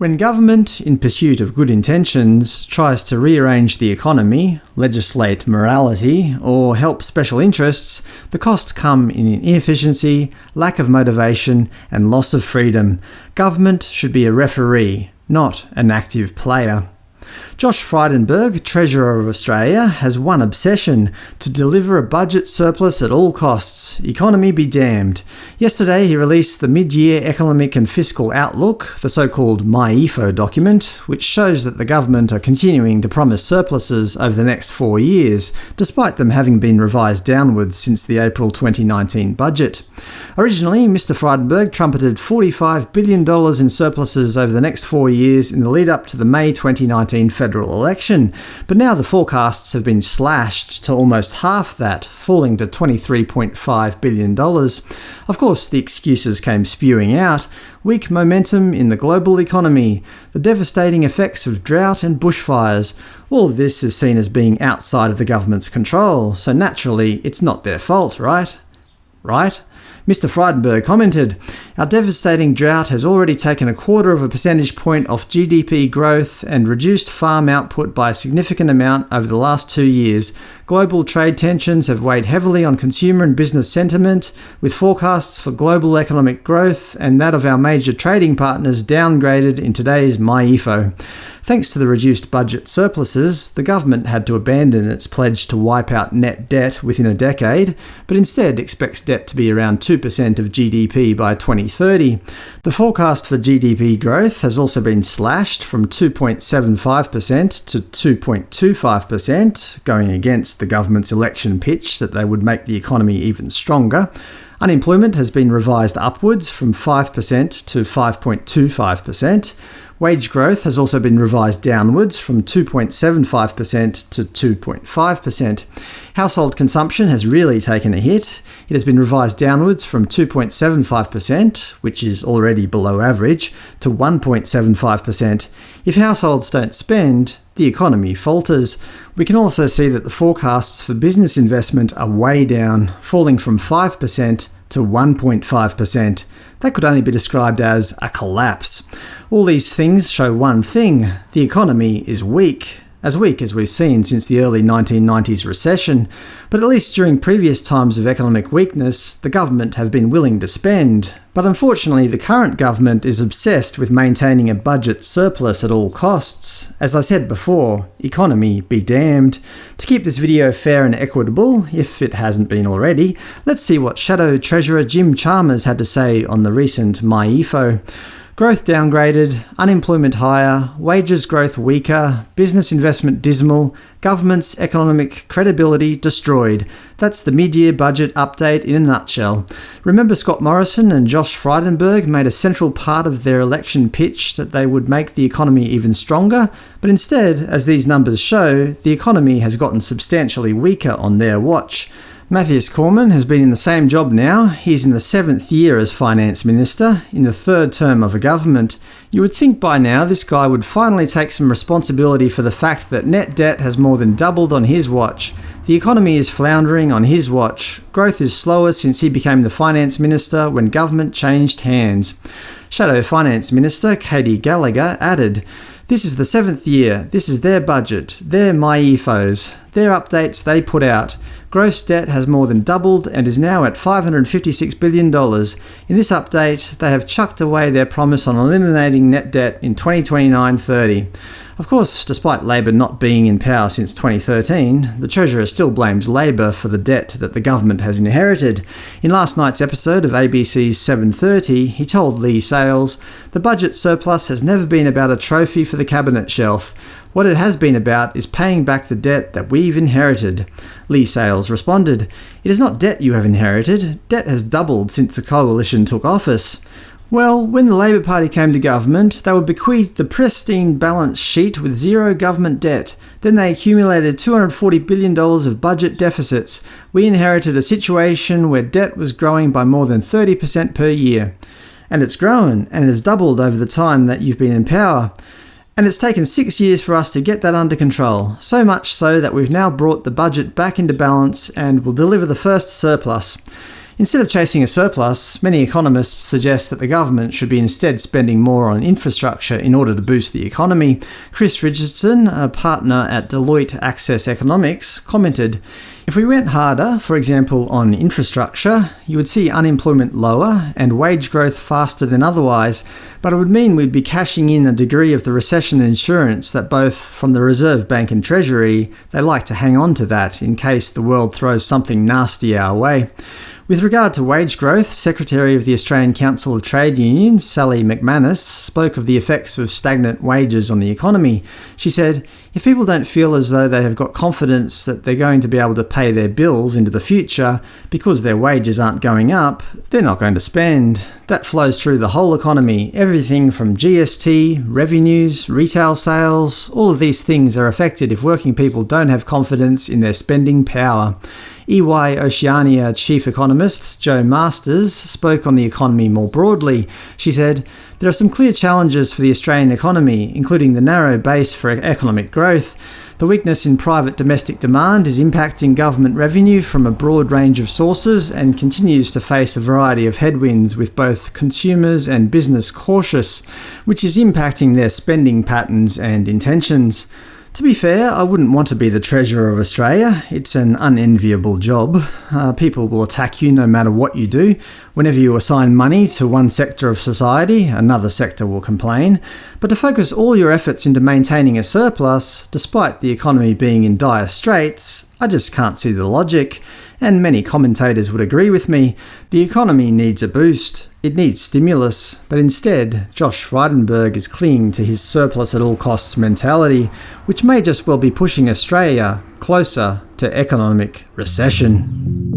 When government, in pursuit of good intentions, tries to rearrange the economy, legislate morality, or help special interests, the costs come in inefficiency, lack of motivation, and loss of freedom. Government should be a referee, not an active player. Josh Frydenberg, Treasurer of Australia, has one obsession – to deliver a budget surplus at all costs. Economy be damned. Yesterday he released the Mid-Year Economic and Fiscal Outlook, the so-called MyEFO document, which shows that the government are continuing to promise surpluses over the next four years, despite them having been revised downwards since the April 2019 budget. Originally, Mr Frydenberg trumpeted $45 billion in surpluses over the next four years in the lead-up to the May 2019 federal election, but now the forecasts have been slashed to almost half that, falling to $23.5 billion. Of course, the excuses came spewing out – weak momentum in the global economy, the devastating effects of drought and bushfires. All of this is seen as being outside of the government's control, so naturally it's not their fault, right? Right? Mr Frydenberg commented, Our devastating drought has already taken a quarter of a percentage point off GDP growth and reduced farm output by a significant amount over the last two years. Global trade tensions have weighed heavily on consumer and business sentiment, with forecasts for global economic growth and that of our major trading partners downgraded in today's MyEFO. Thanks to the reduced budget surpluses, the government had to abandon its pledge to wipe out net debt within a decade, but instead expects debt to be around 2% of GDP by 2030. The forecast for GDP growth has also been slashed from 2.75% to 2.25%, going against the government's election pitch that they would make the economy even stronger. Unemployment has been revised upwards from 5% to 5.25%. Wage growth has also been revised downwards from 2.75% to 2.5%. Household consumption has really taken a hit. It has been revised downwards from 2.75%, which is already below average, to 1.75%. If households don't spend, the economy falters. We can also see that the forecasts for business investment are way down, falling from 5% to 1.5%. That could only be described as a collapse. All these things show one thing – the economy is weak as weak as we've seen since the early 1990s recession, but at least during previous times of economic weakness, the government have been willing to spend. But unfortunately the current government is obsessed with maintaining a budget surplus at all costs. As I said before, economy be damned. To keep this video fair and equitable, if it hasn't been already, let's see what Shadow Treasurer Jim Chalmers had to say on the recent MyEFO. Growth downgraded, unemployment higher, wages growth weaker, business investment dismal, government's economic credibility destroyed. That's the mid-year budget update in a nutshell. Remember Scott Morrison and Josh Frydenberg made a central part of their election pitch that they would make the economy even stronger? But instead, as these numbers show, the economy has gotten substantially weaker on their watch. Mathias Cormann has been in the same job now. He's in the seventh year as Finance Minister, in the third term of a government. You would think by now this guy would finally take some responsibility for the fact that net debt has more than doubled on his watch. The economy is floundering on his watch. Growth is slower since he became the Finance Minister when government changed hands. Shadow Finance Minister Katy Gallagher added, This is the seventh year. This is their budget. Their MyEFOs. Their updates they put out. Gross debt has more than doubled and is now at $556 billion. In this update, they have chucked away their promise on eliminating net debt in 2029-30. Of course, despite Labor not being in power since 2013, the Treasurer still blames Labor for the debt that the government has inherited. In last night's episode of ABC's 7.30, he told Leigh Sales, The budget surplus has never been about a trophy for the cabinet shelf. What it has been about is paying back the debt that we've inherited. Leigh Sales responded, It is not debt you have inherited. Debt has doubled since the coalition took office. Well, when the Labor Party came to government, they were bequeathed the pristine balance sheet with zero government debt. Then they accumulated $240 billion of budget deficits. We inherited a situation where debt was growing by more than 30% per year. And it's grown, and it has doubled over the time that you've been in power. And it's taken six years for us to get that under control, so much so that we've now brought the budget back into balance and will deliver the first surplus. Instead of chasing a surplus, many economists suggest that the government should be instead spending more on infrastructure in order to boost the economy. Chris Richardson, a partner at Deloitte Access Economics, commented, If we went harder, for example on infrastructure, you would see unemployment lower and wage growth faster than otherwise, but it would mean we'd be cashing in a degree of the recession insurance that both from the Reserve Bank and Treasury, they like to hang on to that in case the world throws something nasty our way. With regard to wage growth, Secretary of the Australian Council of Trade Unions, Sally McManus, spoke of the effects of stagnant wages on the economy. She said, if people don't feel as though they have got confidence that they're going to be able to pay their bills into the future because their wages aren't going up, they're not going to spend. That flows through the whole economy. Everything from GST, revenues, retail sales, all of these things are affected if working people don't have confidence in their spending power. EY Oceania chief economist Jo Masters spoke on the economy more broadly. She said, There are some clear challenges for the Australian economy, including the narrow base for economic growth. The weakness in private domestic demand is impacting government revenue from a broad range of sources and continues to face a variety of headwinds with both consumers and business cautious, which is impacting their spending patterns and intentions. To be fair, I wouldn't want to be the Treasurer of Australia. It's an unenviable job. Uh, people will attack you no matter what you do. Whenever you assign money to one sector of society, another sector will complain. But to focus all your efforts into maintaining a surplus, despite the economy being in dire straits, I just can't see the logic. And many commentators would agree with me. The economy needs a boost. It needs stimulus, but instead, Josh Frydenberg is clinging to his surplus at all costs mentality, which may just well be pushing Australia closer to economic recession.